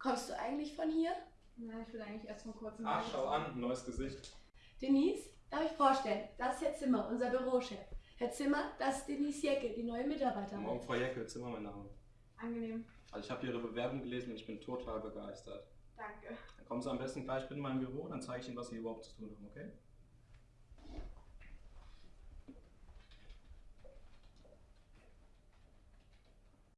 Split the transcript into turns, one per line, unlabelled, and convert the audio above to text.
Kommst du eigentlich von hier?
Nein, ich will eigentlich erst von kurzem.
Ach, schau an, neues Gesicht.
Denise, darf ich vorstellen, das ist Herr Zimmer, unser Bürochef. Herr Zimmer, das ist Denise Jecke, die neue Mitarbeiterin.
Morgen Frau Jecke, Zimmer mein Name.
Angenehm.
Also ich habe Ihre Bewerbung gelesen und ich bin total begeistert.
Danke.
Dann kommen Sie am besten gleich mit in mein Büro, dann zeige ich Ihnen, was Sie überhaupt zu tun haben, okay?